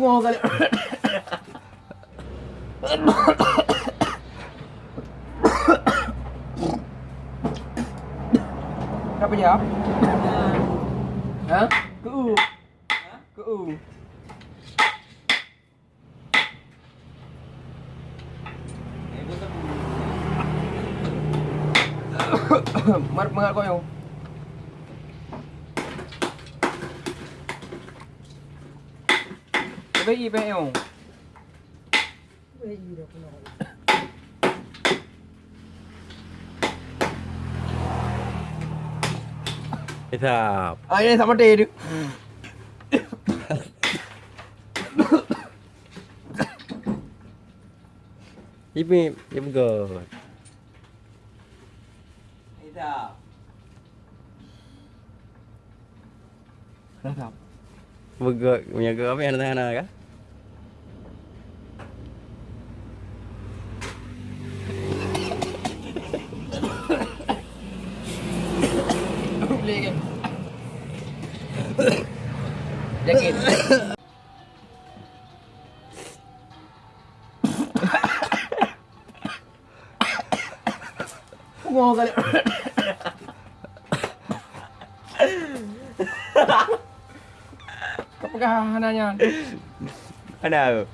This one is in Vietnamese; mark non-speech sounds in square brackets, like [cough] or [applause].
Bungo kali. Apa ya? Hah? Keu. Keu. Mar mengat kau yang. Cái gì vậy [coughs] không? Mantap. Ah ini sama dia tu. Ipin, ipin good. Mantap. Burger punya ke apa yang ada tangan liền Dạ kịp Ngon rồi Kapagahanayan. [laughs] Ano? Ano?